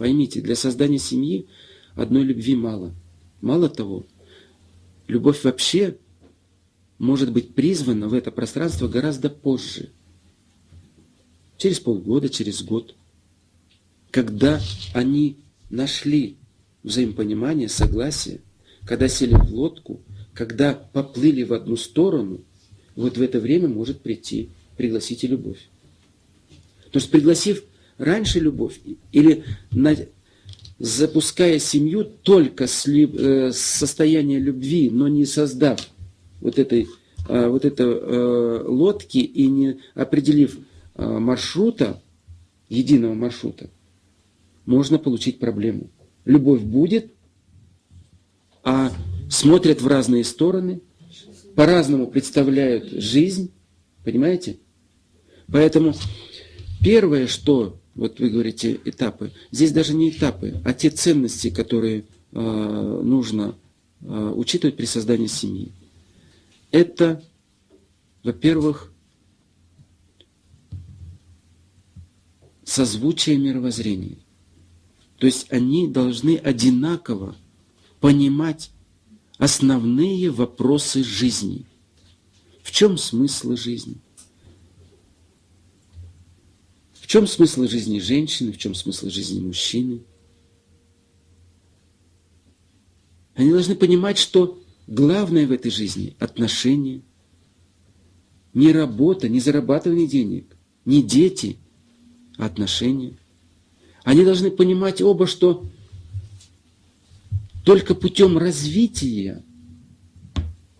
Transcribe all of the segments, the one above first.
Поймите, для создания семьи одной любви мало. Мало того, любовь вообще может быть призвана в это пространство гораздо позже. Через полгода, через год. Когда они нашли взаимопонимание, согласие, когда сели в лодку, когда поплыли в одну сторону, вот в это время может прийти, пригласить и любовь. Потому что пригласив раньше любовь или на, запуская семью только с, э, состояния любви, но не создав вот этой э, вот это э, лодки и не определив э, маршрута, единого маршрута, можно получить проблему. Любовь будет, а смотрят в разные стороны, по-разному представляют жизнь, понимаете? Поэтому первое, что, вот вы говорите, этапы, здесь даже не этапы, а те ценности, которые э, нужно э, учитывать при создании семьи. Это, во-первых, созвучие мировоззрения. То есть они должны одинаково понимать основные вопросы жизни. В чем смысл жизни? В чем смысл жизни женщины, в чем смысл жизни мужчины? Они должны понимать, что главное в этой жизни – отношения. Не работа, не зарабатывание денег, не дети, а отношения. Они должны понимать оба, что только путем развития,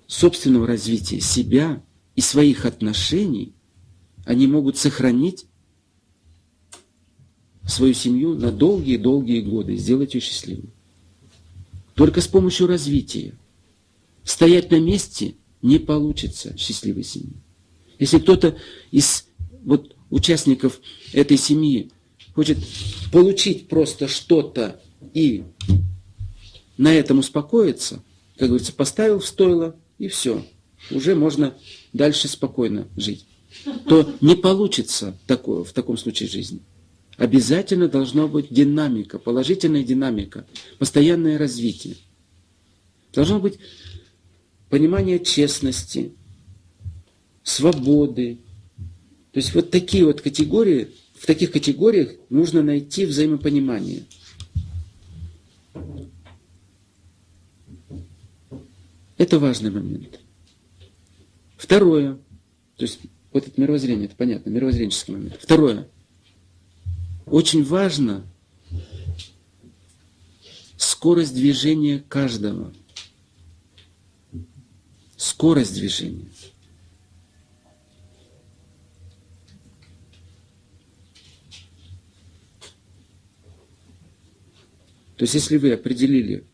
собственного развития себя и своих отношений, они могут сохранить свою семью на долгие-долгие годы, сделать ее счастливой. Только с помощью развития. Стоять на месте не получится счастливой семьи. Если кто-то из вот, участников этой семьи хочет получить просто что-то и на этом успокоиться, как говорится, поставил в стойло и все. Уже можно дальше спокойно жить. То не получится такое, в таком случае жизни. Обязательно должна быть динамика, положительная динамика, постоянное развитие. Должно быть понимание честности, свободы. То есть вот такие вот категории, в таких категориях нужно найти взаимопонимание. Это важный момент. Второе, то есть вот это мировоззрение, это понятно, мировоззренческий момент. Второе, очень важно скорость движения каждого. Скорость движения. То есть, если вы определили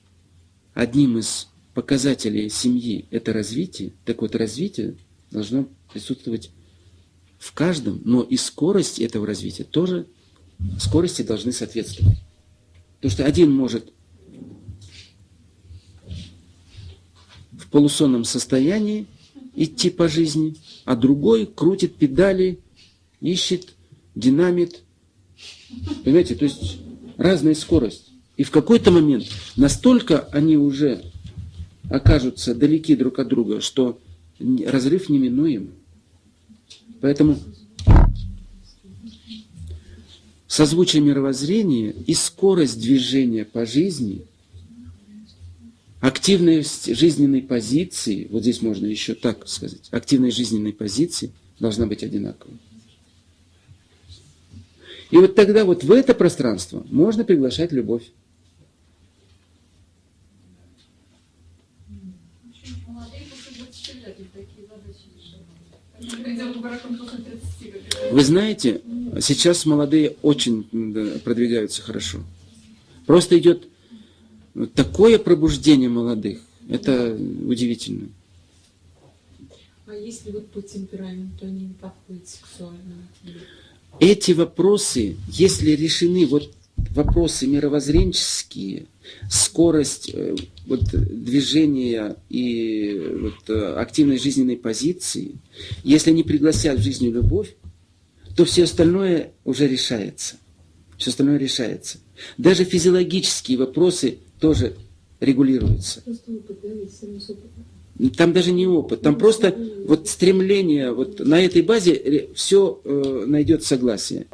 одним из показателей семьи – это развитие, так вот развитие должно присутствовать в каждом, но и скорость этого развития тоже, скорости должны соответствовать. Потому что один может в полусонном состоянии идти по жизни, а другой крутит педали, ищет, динамит. Понимаете, то есть разная скорость. И в какой-то момент настолько они уже окажутся далеки друг от друга, что разрыв неминуем. Поэтому созвучие мировоззрения и скорость движения по жизни, активность жизненной позиции, вот здесь можно еще так сказать, активность жизненной позиции должна быть одинаковой. И вот тогда вот в это пространство можно приглашать любовь. Вы знаете, сейчас молодые очень продвигаются хорошо. Просто идет такое пробуждение молодых. Это удивительно. А если вот по темпераменту они не подходят сексуально? Эти вопросы, если решены вот вопросы мировоззренческие, скорость э, вот, движения и вот, э, активной жизненной позиции, если они пригласят в жизнь любовь, то все остальное уже решается. Все остальное решается. Даже физиологические вопросы тоже регулируются. Там даже не опыт, там Ну, просто вот стремление, вот на этой базе все найдет согласие.